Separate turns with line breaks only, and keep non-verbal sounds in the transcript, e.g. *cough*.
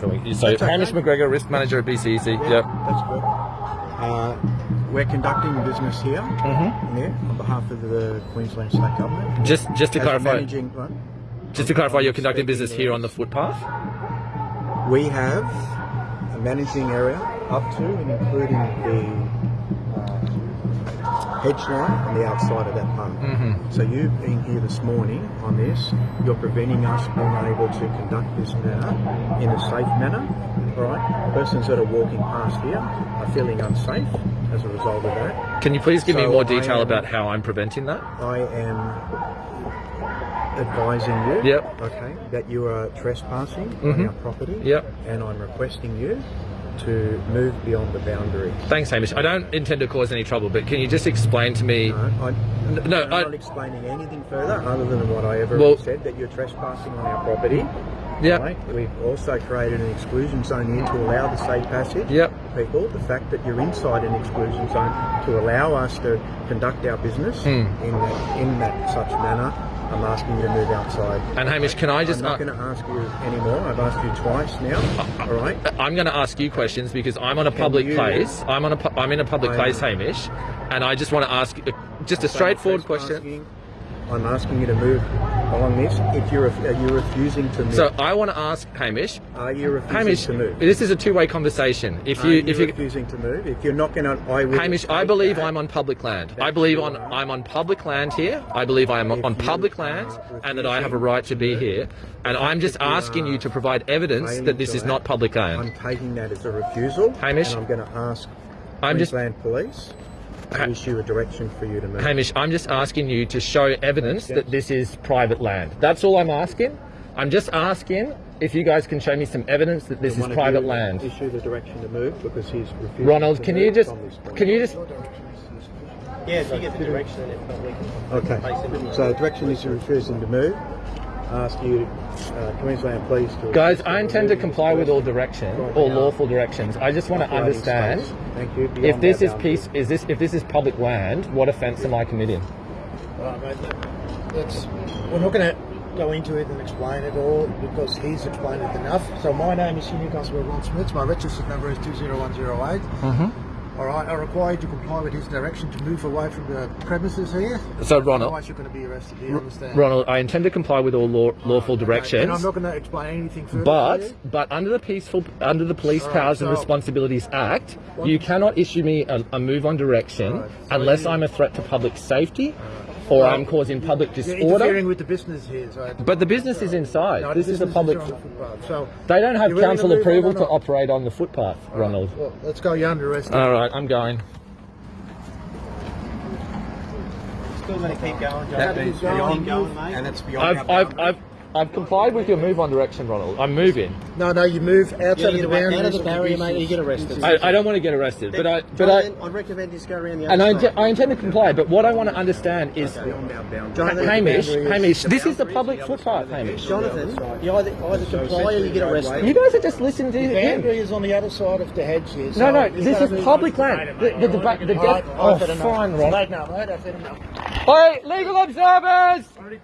So Hamish
okay.
McGregor, risk manager at BCEC. Yep.
That's good. Uh, we're conducting business here,
Mm-hmm.
yeah, on behalf of the Queensland State Government.
Just just to
As
clarify,
managing, right?
just to clarify, you're conducting business here on the footpath.
We have a managing area up to and including the hedge line on the outside of that pump.
Mhm.
So you've been here this morning on this, you're preventing us being able to conduct this matter in a safe manner. All right, persons that are walking past here are feeling unsafe as a result of that.
Can you please give me more detail
am-
about how I'm preventing that?
I am advising you,
Yep.
okay, that you are trespassing
Mhm.
on our property,
Yep.
and I'm requesting you to move beyond the boundary.
Thanks, Hamish. I don't intend to cause any trouble, but can you just explain to me?
No, I,
no,
I'm
I-
not explaining anything further other than what I ever
Well-
said that you're trespassing on our property.
Yep.
Right? We've also created an exclusion zone here to allow the safe passage.
Yep.
People, the fact that you're inside an exclusion zone to allow us to conduct our business
Hmm.
in that, in that such manner, I'm asking you to move outside.
And Hamish, can I just?
I'm not
uh,
going to ask you anymore. I've asked you twice now. *laughs* all right.
I'm going to ask you questions because I'm on a public
you-
place. I'm on a. pu- I'm in a public
I'm-
place, Hamish, and I just want to ask uh, just a straightforward question.
Trespassing. I'm asking you to move along this. If you're, are you refusing to move?
So I want to ask Hamish.
are you refusing
Hamish,
to move?
this is a two-way conversation. If you,
you,
if you're
refusing to move? If you're not going to, I will.
Hamish, I believe
that.
I'm on public land. I believe on. I'm on public land here. I believe I am
If
on public land, and that I have a right to be here. And I'm just
you
asking you to provide evidence that this is not public land.
I'm taking that as a refusal.
Hamish,
I'm going to ask
I'm just-
Queensland Police to
Ha-
issue a direction for you to move.
Hamish, I'm just asking you to show evidence that this is private land. That's all I'm asking. I'm just asking if you guys can show me some evidence that this is private land.
Issue the direction to move because he's refusing.
Ronald,
to
can
move
you just
from this point.
can you just
Yeah, if you get the direction, and if not, we can
Okay.
place it in
So the direction is refusing to move. Ask you, uh, Queensland Police to.
guys, I intend to comply with all direction, all
Right.
lawful directions. I just want to understand
space. Thank you.
if this is peace is this if this is public land, what offence am I committing?
Right, mate, that's, we're not going to go into it and explain it all because he's explained it enough. So my name is Senior Constable Ron Smith. My registered number is 20108.
Mm-hmm.
All right, I require you to comply with his direction to move away from the premises here.
So Ronald,
Otherwise, you're going to be arrested. Do you understand?
Ronald, I intend to comply with all law, lawful
Okay,
directions.
And I'm not going to explain anything further. to
But
you.
but under the peaceful under the Police
Alright,
Powers and Responsibilities Act, you cannot issue me a, a move on direction
Alright, so
unless
you-
I'm a threat to public safety or I'm causing public
you're
disorder.
interfering with the business here. So
But the business is inside.
No, the
this is a
business
public.
on the footpath. So
They don't have
You really
council
gonna move on
approval to operate on the footpath, Ronald.
well, let's go. You're under arrest.
All right, I'm going.
still going to keep going, John.
That
Keep
is
going,
beyond,
going, mate.
and it's beyond
I've
our
I've. I've I've complied with your move on direction, Ronald. I'm moving.
No, no, you move outside
Yeah,
of the
get away-
boundaries.
out of the
of
barrier, mate, you get arrested.
I, I don't want to get arrested, but I but I.
Jonathan, I recommend you just go around the Other
And I,
other
I intend to comply, but what I want to understand is,
Beyond our boundaries.
Jonathan,
Hamish,
the boundary is-
Hamish, this is the public footpath, Hamish.
Jonathan, you either, either comply or you get arrested.
You guys are just listening to
The
him.
boundary is on the other side of the hedge here.
No,
so
no,
you've
this is public land. The, the, deba- the,
Alright,
death.
I've
Oh, fine, Ron.
I've enough, mate, I've had enough.
Hey, legal observers!